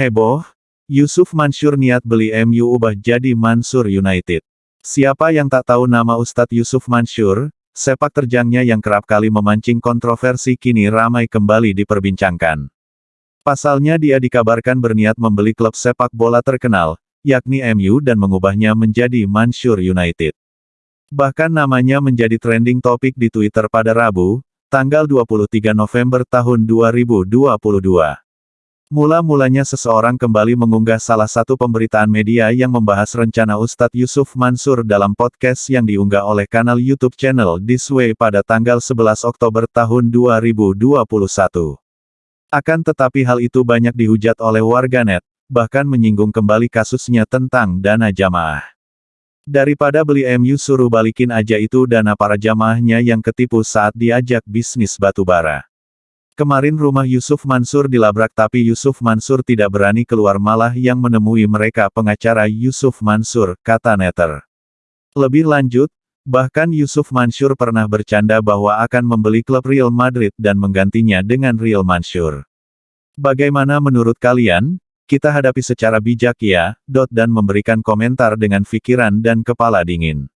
Heboh, Yusuf Mansur niat beli MU ubah jadi Mansur United. Siapa yang tak tahu nama Ustadz Yusuf Mansur, sepak terjangnya yang kerap kali memancing kontroversi kini ramai kembali diperbincangkan. Pasalnya dia dikabarkan berniat membeli klub sepak bola terkenal, yakni MU dan mengubahnya menjadi Mansur United. Bahkan namanya menjadi trending topik di Twitter pada Rabu, tanggal 23 November tahun 2022. Mula-mulanya seseorang kembali mengunggah salah satu pemberitaan media yang membahas rencana Ustadz Yusuf Mansur dalam podcast yang diunggah oleh kanal YouTube channel This Way pada tanggal 11 Oktober tahun 2021. Akan tetapi hal itu banyak dihujat oleh warganet, bahkan menyinggung kembali kasusnya tentang dana jamaah. Daripada beli MU suruh balikin aja itu dana para jamaahnya yang ketipu saat diajak bisnis batubara. Kemarin rumah Yusuf Mansur dilabrak tapi Yusuf Mansur tidak berani keluar malah yang menemui mereka pengacara Yusuf Mansur, kata Netter. Lebih lanjut, bahkan Yusuf Mansur pernah bercanda bahwa akan membeli klub Real Madrid dan menggantinya dengan Real Mansur. Bagaimana menurut kalian? Kita hadapi secara bijak ya, dot dan memberikan komentar dengan pikiran dan kepala dingin.